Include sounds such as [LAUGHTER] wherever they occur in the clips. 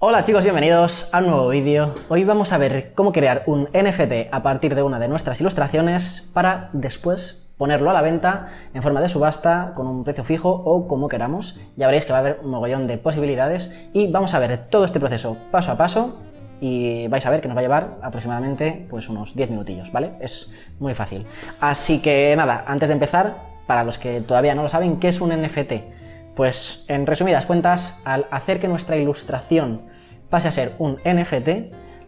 Hola chicos, bienvenidos a un nuevo vídeo. Hoy vamos a ver cómo crear un NFT a partir de una de nuestras ilustraciones para después ponerlo a la venta en forma de subasta con un precio fijo o como queramos. Ya veréis que va a haber un mogollón de posibilidades y vamos a ver todo este proceso paso a paso y vais a ver que nos va a llevar aproximadamente pues unos 10 minutillos, ¿vale? Es muy fácil. Así que nada, antes de empezar, para los que todavía no lo saben, ¿qué es un NFT? Pues en resumidas cuentas, al hacer que nuestra ilustración pase a ser un NFT,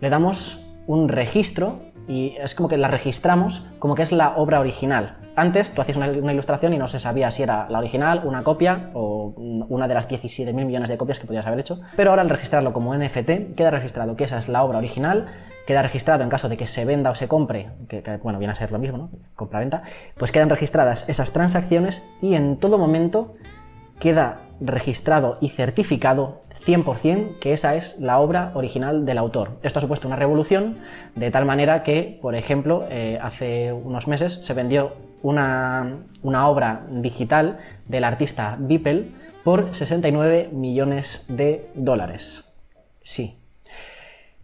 le damos un registro y es como que la registramos como que es la obra original. Antes tú hacías una, ilustración y no se sabía si era la original, una copia o una de las 17.000 millones de copias que podías haber hecho, pero ahora al registrarlo como NFT queda registrado que esa es la obra original, queda registrado en caso de que se venda o se compre, que, que bueno, viene a ser lo mismo, ¿no? compra-venta, pues quedan registradas esas transacciones y en todo momento queda registrado y certificado 100% que esa es la obra original del autor. Esto ha supuesto una revolución de tal manera que, por ejemplo, eh, hace unos meses se vendió una, una obra digital del artista Beeple por 69 millones de dólares. Sí,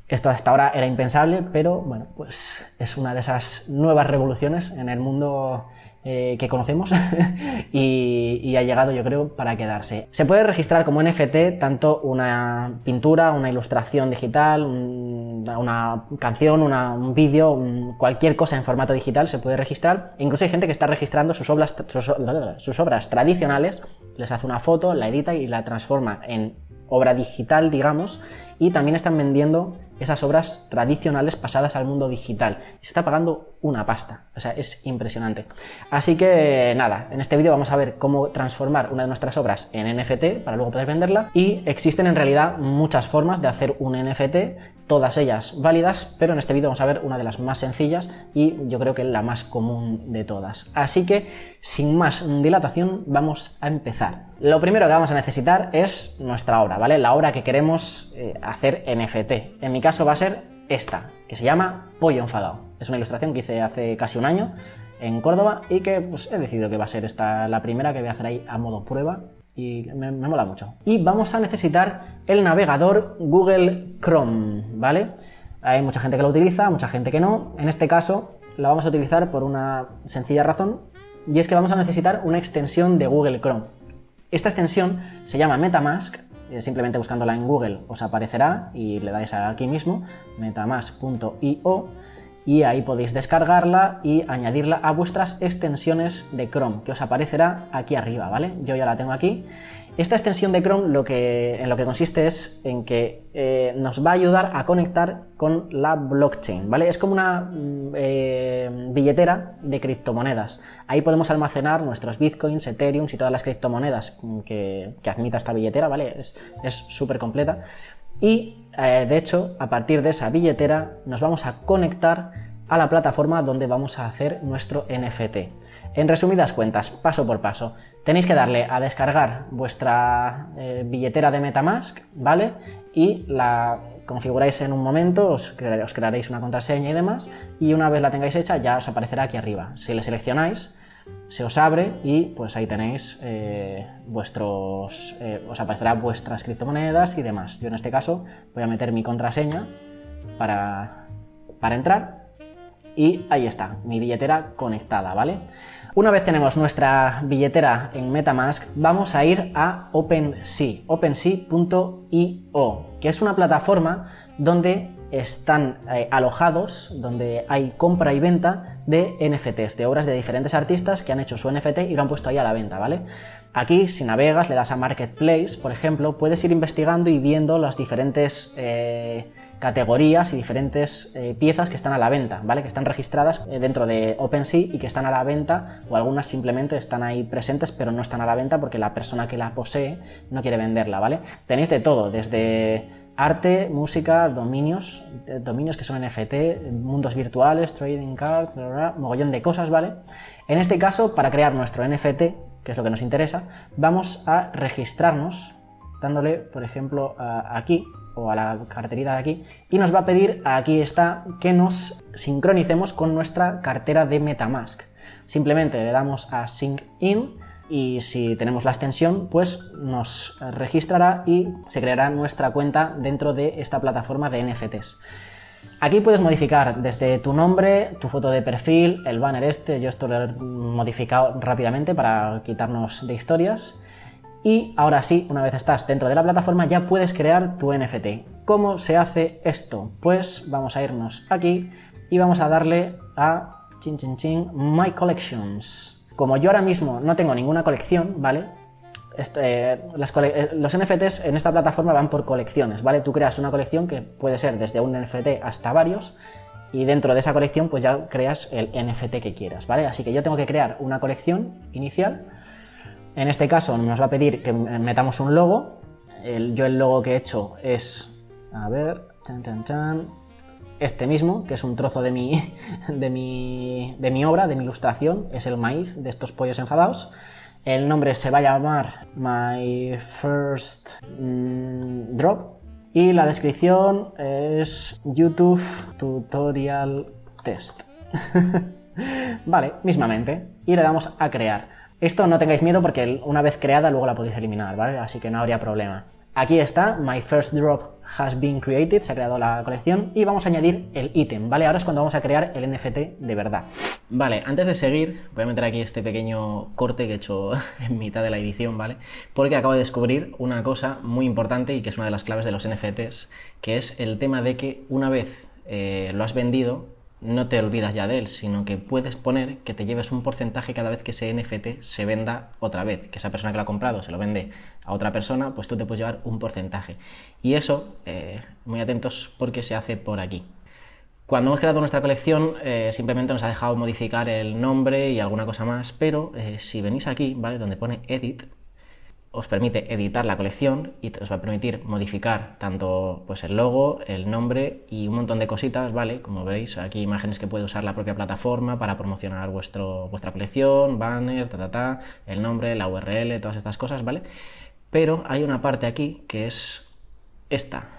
esto hasta ahora era impensable, pero bueno, pues es una de esas nuevas revoluciones en el mundo eh, que conocemos [LAUGHS] y, ha llegado yo creo para quedarse. Se puede registrar como NFT tanto una pintura, una ilustración digital, una canción, un vídeo, cualquier cosa en formato digital se puede registrar. Incluso hay gente que está registrando sus obras, sus obras tradicionales, les hace una foto, la edita y la transforma en obra digital, digamos, y también están vendiendo esas obras tradicionales pasadas al mundo digital. Se está pagando una pasta, o sea, es impresionante. Así que nada, en este vídeo vamos a ver cómo transformar una de nuestras obras en NFT para luego poder venderla y existen en realidad muchas formas de hacer un NFT, todas ellas válidas, pero en este vídeo vamos a ver una de las más sencillas y yo creo que la más común de todas. Así que, sin más dilatación, vamos a empezar. Lo primero que vamos a necesitar es nuestra obra, ¿vale? La obra que queremos eh, hacer NFT. En mi caso va a ser esta, que se llama Pollo Enfadado. Es una ilustración que hice hace casi un año en Córdoba y que pues, he decidido que va a ser esta la primera que voy a hacer ahí a modo prueba y me, mola mucho. Y vamos a necesitar el navegador Google Chrome, ¿vale? Hay mucha gente que lo utiliza, mucha gente que no. En este caso la vamos a utilizar por una sencilla razón y es que vamos a necesitar una extensión de Google Chrome. Esta extensión se llama Metamask eh, simplemente buscándola en Google os aparecerá y le dais aquí mismo, metamask.io y ahí podéis descargarla y añadirla a vuestras extensiones de Chrome, que os aparecerá aquí arriba, ¿vale? Yo ya la tengo aquí. Esta extensión de Chrome lo que, en lo que consiste es en que eh, nos va a ayudar a conectar con la blockchain, ¿vale? Es como una mm, eh, billetera de criptomonedas. Ahí podemos almacenar nuestros bitcoins, ethereum y todas las criptomonedas que, admita esta billetera, ¿vale? Es súper completa. Y, eh, de hecho, a partir de esa billetera nos vamos a conectar a la plataforma donde vamos a hacer nuestro NFT. En resumidas cuentas, paso por paso, tenéis que darle a descargar vuestra eh, billetera de Metamask, ¿vale? Y la configuráis en un momento, os, crearéis una contraseña y demás, y una vez la tengáis hecha ya os aparecerá aquí arriba. Si le seleccionáis, se os abre y pues ahí tenéis eh, vuestros, eh, os aparecerá vuestras criptomonedas y demás. Yo en este caso voy a meter mi contraseña para, para entrar y ahí está, mi billetera conectada, ¿vale? Una vez tenemos nuestra billetera en Metamask, vamos a ir a OpenSea, OpenSea.io, que es una plataforma donde están eh, alojados, donde hay compra y venta de NFTs, de obras de diferentes artistas que han hecho su NFT y lo han puesto ahí a la venta, ¿vale? Aquí, si navegas, le das a Marketplace, por ejemplo, puedes ir investigando y viendo las diferentes eh, categorías y diferentes eh, piezas que están a la venta, ¿vale? Que están registradas dentro de OpenSea y que están a la venta o algunas simplemente están ahí presentes pero no están a la venta porque la persona que la posee no quiere venderla, ¿vale? Tenéis de todo, desde arte, música, dominios, eh, dominios que son NFT, mundos virtuales, trading cards, mogollón de cosas, ¿vale? En este caso, para crear nuestro NFT, que es lo que nos interesa, vamos a registrarnos dándole, por ejemplo, aquí, o a la carterita de aquí y nos va a pedir, aquí está, que nos sincronicemos con nuestra cartera de Metamask. Simplemente le damos a Sync In, y si tenemos la extensión, pues nos registrará y se creará nuestra cuenta dentro de esta plataforma de NFTs. Aquí puedes modificar desde tu nombre, tu foto de perfil, el banner este, yo esto lo he modificado rápidamente para quitarnos de historias. Y ahora sí, una vez estás dentro de la plataforma, ya puedes crear tu NFT. ¿Cómo se hace esto? Pues vamos a irnos aquí y vamos a darle a chin, chin, chin, My Collections. Como yo ahora mismo no tengo ninguna colección, ¿vale? Este, eh, los NFTs en esta plataforma van por colecciones, ¿vale? Tú creas una colección que puede ser desde un NFT hasta varios y dentro de esa colección pues ya creas el NFT que quieras, ¿vale? Así que yo tengo que crear una colección inicial. En este caso nos va a pedir que metamos un logo. yo el logo que he hecho es, a ver, este mismo, que es un trozo de mi, [LAUGHS] de mi, de mi obra, de mi ilustración, es el maíz de estos pollos enfadados. El nombre se va a llamar My First mm, Drop y la descripción es YouTube Tutorial Test. [LAUGHS] vale, mismamente. Y le damos a crear. Esto no tengáis miedo porque una vez creada luego la podéis eliminar, ¿vale? Así que no habría problema. Aquí está, My First Drop has been created, se ha creado la colección y vamos a añadir el ítem, ¿vale? Ahora es cuando vamos a crear el NFT de verdad. Vale, antes de seguir, voy a meter aquí este pequeño corte que he hecho [LAUGHS] en mitad de la edición, ¿vale? Porque acabo de descubrir una cosa muy importante y que es una de las claves de los NFTs, que es el tema de que una vez eh, lo has vendido, no te olvidas ya de él, sino que puedes poner que te lleves un porcentaje cada vez que ese NFT se venda otra vez, que esa persona que lo ha comprado se lo vende a otra persona, pues tú te puedes llevar un porcentaje. Y eso, eh, muy atentos porque se hace por aquí. Cuando hemos creado nuestra colección eh, simplemente nos ha dejado modificar el nombre y alguna cosa más, pero eh, si venís aquí, ¿vale? Donde pone Edit, os permite editar la colección y os va a permitir modificar tanto pues, el logo, el nombre y un montón de cositas, ¿vale? Como veis, aquí imágenes que puede usar la propia plataforma para promocionar vuestro, vuestra colección, banner, ta, ta, ta, el nombre, la URL, todas estas cosas, ¿vale? Pero hay una parte aquí que es esta,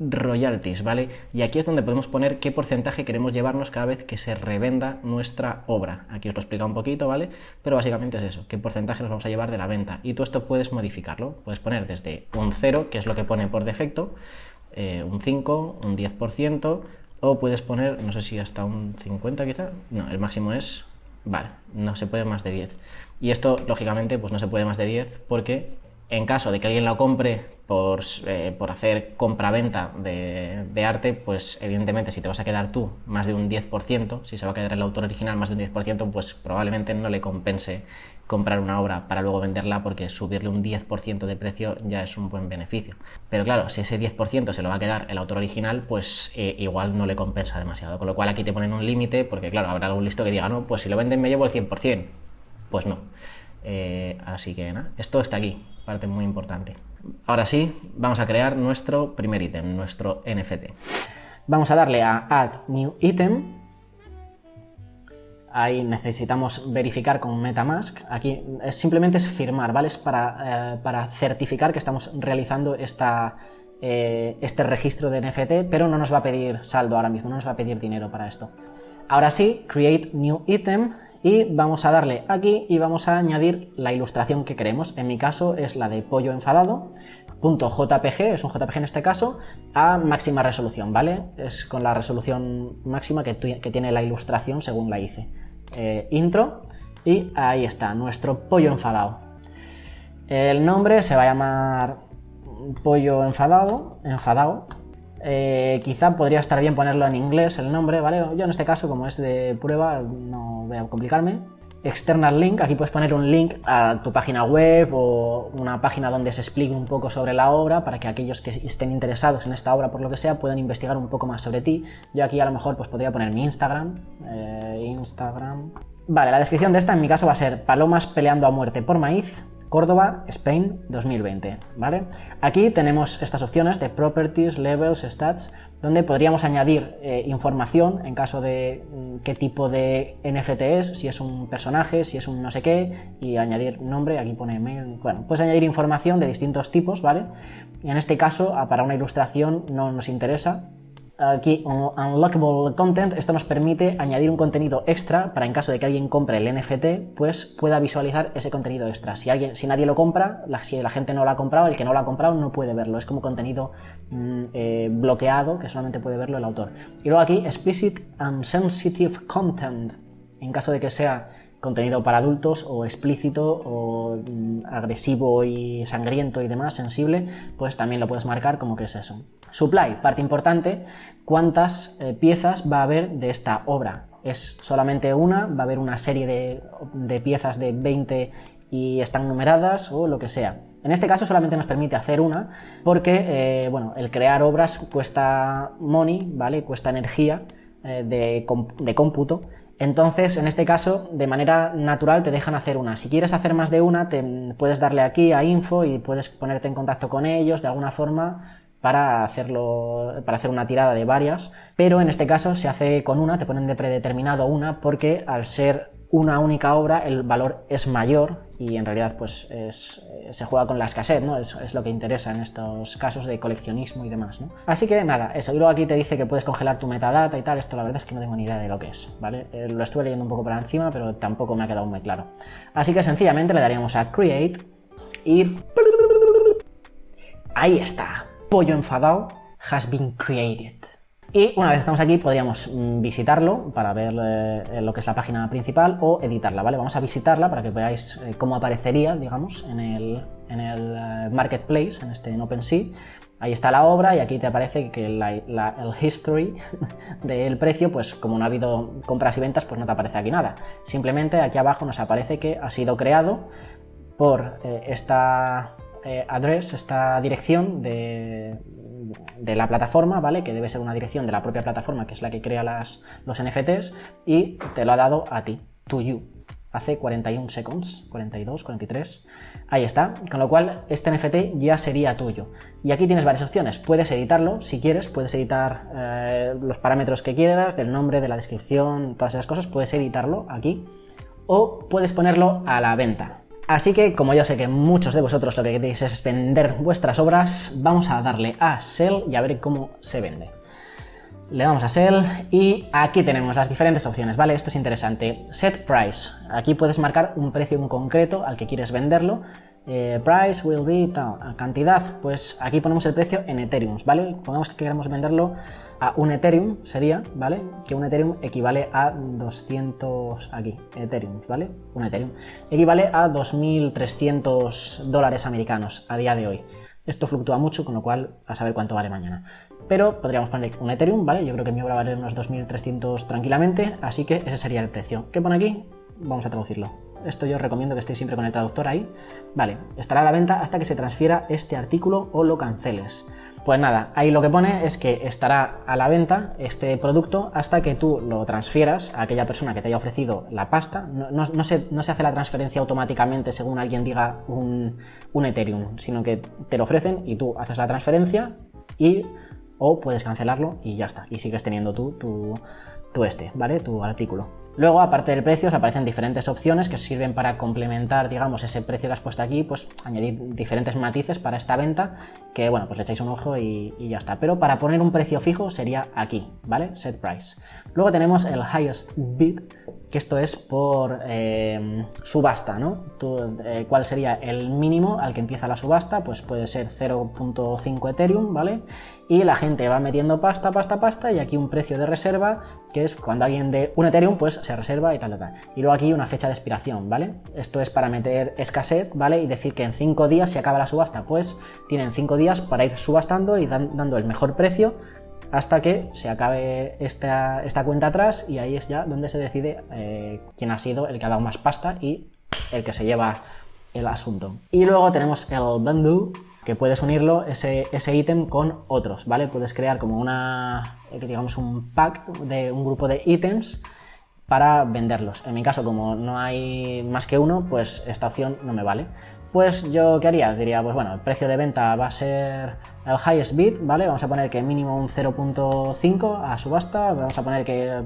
royalties, ¿vale? Y aquí es donde podemos poner qué porcentaje queremos llevarnos cada vez que se revenda nuestra obra. Aquí os lo he explicado un poquito, ¿vale? Pero básicamente es eso, qué porcentaje nos vamos a llevar de la venta. Y tú esto puedes modificarlo, puedes poner desde un 0, que es lo que pone por defecto, eh, un 5, un 10%, o puedes poner, no sé si hasta un 50 quizá, no, el máximo es, vale, no se puede más de 10. Y esto, lógicamente, pues no se puede más de 10 porque en caso de que alguien lo compre por, eh, por hacer compra-venta de, de, arte, pues evidentemente si te vas a quedar tú más de un 10%, si se va a quedar el autor original más de un 10%, pues probablemente no le compense comprar una obra para luego venderla porque subirle un 10% de precio ya es un buen beneficio. Pero claro, si ese 10% se lo va a quedar el autor original, pues eh, igual no le compensa demasiado. Con lo cual aquí te ponen un límite porque claro, habrá algún listo que diga, no, pues si lo venden me llevo el 100%. Pues no. Eh, así que nada, esto está aquí parte muy importante. Ahora sí, vamos a crear nuestro primer ítem, nuestro NFT. Vamos a darle a Add New Item. Ahí necesitamos verificar con Metamask. Aquí es, simplemente es firmar, ¿vale? Es para, eh, para certificar que estamos realizando esta, eh, este registro de NFT, pero no nos va a pedir saldo ahora mismo, no nos va a pedir dinero para esto. Ahora sí, Create New Item y vamos a darle aquí y vamos a añadir la ilustración que queremos. En mi caso es la de pollo enfadado, .jpg, es un JPG en este caso, a máxima resolución, ¿vale? Es con la resolución máxima que, tiene la ilustración según la hice. Eh, intro y ahí está, nuestro pollo enfadado. El nombre se va a llamar pollo enfadado, enfadado, eh, quizá podría estar bien ponerlo en inglés el nombre, ¿vale? Yo en este caso, como es de prueba, no voy a complicarme. External link, aquí puedes poner un link a tu página web o una página donde se explique un poco sobre la obra para que aquellos que estén interesados en esta obra por lo que sea puedan investigar un poco más sobre ti. Yo aquí a lo mejor pues podría poner mi Instagram, eh, Instagram. Vale, la descripción de esta en mi caso va a ser palomas peleando a muerte por maíz, Córdoba, Spain 2020, ¿vale? Aquí tenemos estas opciones de Properties, Levels, Stats, donde podríamos añadir eh, información en caso de mm, qué tipo de NFT es, si es un personaje, si es un no sé qué, y añadir nombre, aquí pone mail, bueno, puedes añadir información de distintos tipos, ¿vale? En este caso, para una ilustración no nos interesa, aquí unlockable content, esto nos permite añadir un contenido extra para en caso de que alguien compre el NFT, pues pueda visualizar ese contenido extra. Si, alguien, si nadie lo compra, si la gente no lo ha comprado, el que no lo ha comprado no puede verlo. Es como contenido mm, eh, bloqueado que solamente puede verlo el autor. Y luego aquí, explicit and sensitive content, en caso de que sea contenido para adultos o explícito o mm, agresivo y sangriento y demás, sensible, pues también lo puedes marcar como que es eso. Supply, parte importante, cuántas eh, piezas va a haber de esta obra. Es solamente una, va a haber una serie de, piezas de 20 y están numeradas o lo que sea. En este caso solamente nos permite hacer una porque eh, bueno, el crear obras cuesta money, ¿vale? cuesta energía eh, de, de cómputo entonces, en este caso, de manera natural te dejan hacer una. Si quieres hacer más de una, te puedes darle aquí a info y puedes ponerte en contacto con ellos de alguna forma para, hacerlo, para hacer una tirada de varias, pero en este caso se hace con una, te ponen de predeterminado una, porque al ser una única obra el valor es mayor y en realidad pues eh, se juega con la escasez, ¿no? Es, es, lo que interesa en estos casos de coleccionismo y demás, ¿no? Así que nada, eso. Y luego aquí te dice que puedes congelar tu metadata y tal, esto la verdad es que no tengo ni idea de lo que es, ¿vale? Eh, lo estuve leyendo un poco por encima, pero tampoco me ha quedado muy claro. Así que sencillamente le daríamos a Create y... Ahí está, pollo enfadado has been created. Y una vez estamos aquí podríamos mm, visitarlo para ver eh, lo que es la página principal o editarla, ¿vale? Vamos a visitarla para que veáis eh, cómo aparecería, digamos, en el, eh, Marketplace, en este en OpenSea. Ahí está la obra y aquí te aparece que el history [LAUGHS] del precio, pues como no ha habido compras y ventas, pues no te aparece aquí nada. Simplemente aquí abajo nos aparece que ha sido creado por esta address, esta dirección de, de la plataforma, ¿vale? Que debe ser una dirección de la propia plataforma, que es la que crea los NFTs, y te lo ha dado a ti, to you, hace 41 seconds, 42, 43, ahí está, con lo cual este NFT ya sería tuyo. Y aquí tienes varias opciones, puedes editarlo si quieres, puedes editar eh, los parámetros que quieras, del nombre, de la descripción, todas esas cosas, puedes editarlo aquí, o puedes ponerlo a la venta. Así que, como yo sé que muchos de vosotros lo que queréis es vender vuestras obras, vamos a darle a Sell y a ver cómo se vende. Le damos a Sell y aquí tenemos las diferentes opciones, ¿vale? Esto es interesante. Set Price. Aquí puedes marcar un precio en concreto al que quieres venderlo. Eh, price will be tal, cantidad, pues aquí ponemos el precio en Ethereum, ¿vale? Pongamos que queremos venderlo a un Ethereum, sería, ¿vale? Que un Ethereum equivale a 200, aquí, Ethereum, ¿vale? Un Ethereum. Equivale a 2.300 dólares americanos a día de hoy. Esto fluctúa mucho, con lo cual a saber cuánto vale mañana. Pero podríamos poner un Ethereum, ¿vale? Yo creo que mi obra vale unos 2.300 tranquilamente, así que ese sería el precio. ¿Qué pone aquí? Vamos a traducirlo. Esto yo os recomiendo que estéis siempre con el traductor ahí. Vale, estará a la venta hasta que se transfiera este artículo o lo canceles. Pues nada, ahí lo que pone es que estará a la venta este producto hasta que tú lo transfieras a aquella persona que te haya ofrecido la pasta. No, se, hace la transferencia automáticamente según alguien diga un, un, Ethereum, sino que te lo ofrecen y tú haces la transferencia y o puedes cancelarlo y ya está. Y sigues teniendo tú tu, tu este, ¿vale? Tu artículo. Luego, aparte del precio, aparecen diferentes opciones que sirven para complementar, digamos, ese precio que has puesto aquí, pues añadir diferentes matices para esta venta, que bueno, pues le echáis un ojo y, ya está. Pero para poner un precio fijo sería aquí, ¿vale? Set price. Luego tenemos el highest bid, que esto es por eh, subasta, ¿no? Eh, ¿Cuál sería el mínimo al que empieza la subasta? Pues puede ser 0.5 Ethereum, ¿vale? Y la gente va metiendo pasta, pasta, pasta, y aquí un precio de reserva, que es cuando alguien de un Ethereum, pues se reserva y tal, tal, tal. Y luego aquí una fecha de expiración, ¿vale? Esto es para meter escasez, ¿vale? Y decir que en 5 días se acaba la subasta, pues tienen 5 días para ir subastando y dando el mejor precio hasta que se acabe esta, esta, cuenta atrás y ahí es ya donde se decide eh, quién ha sido el que ha dado más pasta y el que se lleva el asunto. Y luego tenemos el bundle, que puedes unirlo, ese, ítem, con otros, ¿vale? Puedes crear como una, eh, digamos, un pack de un grupo de ítems para venderlos. En mi caso, como no hay más que uno, pues esta opción no me vale. Pues yo, ¿qué haría? Diría, pues bueno, el precio de venta va a ser el highest bid, ¿vale? Vamos a poner que mínimo un 0.5 a subasta, vamos a poner que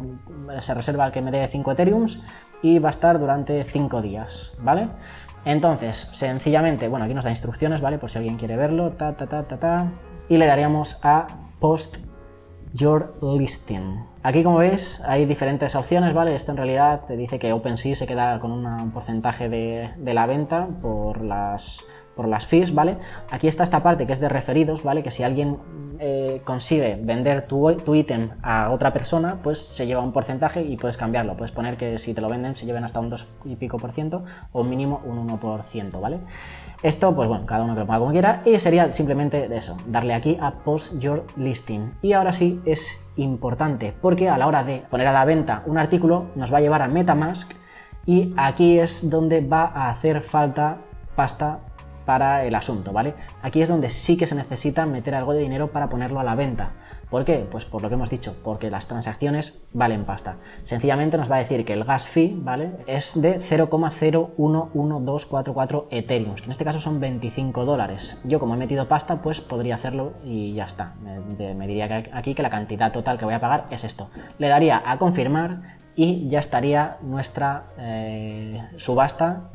se reserva el que me dé 5 Ethereums y va a estar durante 5 días, ¿vale? Entonces, sencillamente, bueno, aquí nos da instrucciones, ¿vale? Por si alguien quiere verlo, ta, ta, ta, ta, ta, y le daríamos a post your listing. Aquí como veis hay diferentes opciones, ¿vale? Esto en realidad te dice que OpenSea se queda con un porcentaje de, de la venta por las por las fees, ¿vale? Aquí está esta parte que es de referidos, ¿vale? Que si alguien eh, consigue vender tu, tu ítem a otra persona, pues se lleva un porcentaje y puedes cambiarlo. Puedes poner que si te lo venden se lleven hasta un 2 y pico por ciento o mínimo un 1%, ¿vale? Esto, pues bueno, cada uno que lo ponga como quiera y sería simplemente eso, darle aquí a Post Your Listing. Y ahora sí es importante porque a la hora de poner a la venta un artículo nos va a llevar a Metamask y aquí es donde va a hacer falta pasta para el asunto, ¿vale? Aquí es donde sí que se necesita meter algo de dinero para ponerlo a la venta. ¿Por qué? Pues por lo que hemos dicho, porque las transacciones valen pasta. Sencillamente nos va a decir que el gas fee, ¿vale? Es de 0,011244 Ethereum, que en este caso son 25 dólares. Yo como he metido pasta, pues podría hacerlo y ya está. Me, diría que aquí que la cantidad total que voy a pagar es esto. Le daría a confirmar y ya estaría nuestra eh, subasta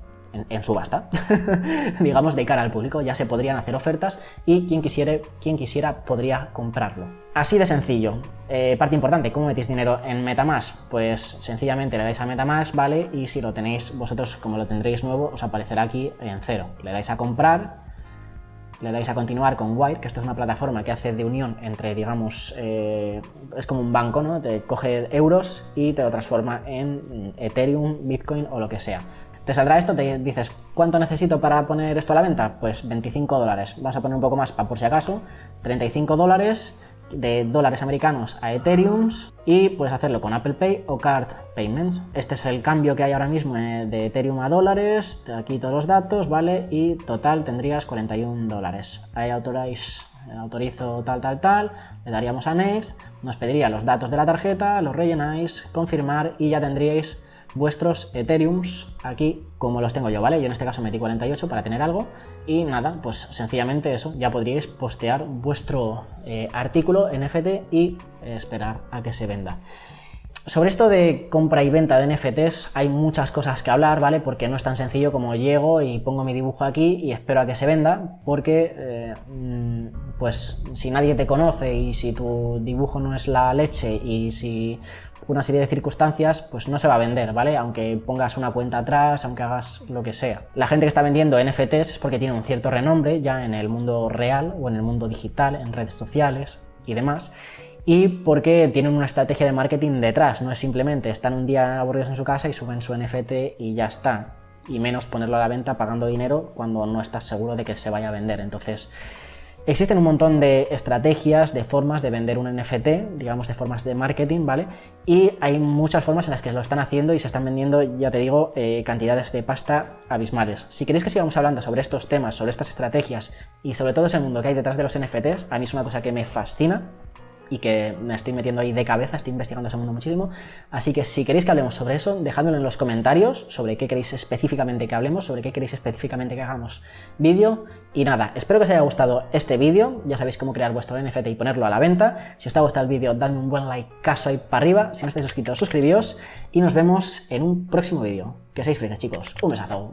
en, subasta, [LAUGHS] digamos, de cara al público. Ya se podrían hacer ofertas y quien quisiera, quien quisiera podría comprarlo. Así de sencillo. Eh, parte importante, ¿cómo metéis dinero en Metamask? Pues sencillamente le dais a Metamask, ¿vale? Y si lo tenéis vosotros, como lo tendréis nuevo, os aparecerá aquí en cero. Le dais a comprar, le dais a continuar con Wire, que esto es una plataforma que hace de unión entre, digamos, eh, es como un banco, ¿no? Te coge euros y te lo transforma en Ethereum, Bitcoin o lo que sea. Te saldrá esto, te dices, ¿cuánto necesito para poner esto a la venta? Pues 25 dólares. Vamos a poner un poco más para por si acaso. 35 dólares de dólares americanos a Ethereum y puedes hacerlo con Apple Pay o Card Payments. Este es el cambio que hay ahora mismo eh, de Ethereum a dólares. Aquí todos los datos, ¿vale? Y total tendrías 41 dólares. Ahí autorizo tal, tal, tal, le daríamos a Next, nos pediría los datos de la tarjeta, los rellenáis, confirmar y ya tendríais vuestros Ethereums aquí como los tengo yo, ¿vale? Yo en este caso metí 48 para tener algo y nada, pues sencillamente eso, ya podríais postear vuestro eh, artículo NFT y esperar a que se venda. Sobre esto de compra y venta de NFTs hay muchas cosas que hablar, ¿vale? Porque no es tan sencillo como llego y pongo mi dibujo aquí y espero a que se venda, porque eh, mm, pues si nadie te conoce y si tu dibujo no es la leche y si una serie de circunstancias, pues no se va a vender, ¿vale? Aunque pongas una cuenta atrás, aunque hagas lo que sea. La gente que está vendiendo NFTs es porque tiene un cierto renombre ya en el mundo real o en el mundo digital, en redes sociales y demás y porque tienen una estrategia de marketing detrás, no es simplemente están un día aburridos en su casa y suben su NFT y ya está, y menos ponerlo a la venta pagando dinero cuando no estás seguro de que se vaya a vender. Entonces, existen un montón de estrategias, de formas de vender un NFT, digamos de formas de marketing, ¿vale? Y hay muchas formas en las que lo están haciendo y se están vendiendo, ya te digo, eh, cantidades de pasta abismales. Si queréis que sigamos hablando sobre estos temas, sobre estas estrategias y sobre todo ese mundo que hay detrás de los NFTs, a mí es una cosa que me fascina, y que me estoy metiendo ahí de cabeza, estoy investigando ese mundo muchísimo. Así que si queréis que hablemos sobre eso, dejadmelo en los comentarios, sobre qué queréis específicamente que hablemos, sobre qué queréis específicamente que hagamos vídeo. Y nada, espero que os haya gustado este vídeo, ya sabéis cómo crear vuestro NFT y ponerlo a la venta. Si os ha gustado el vídeo, dadme un buen like, caso ahí para arriba. Si no estáis suscritos, suscribíos y nos vemos en un próximo vídeo. Que seáis felices chicos, un besazo.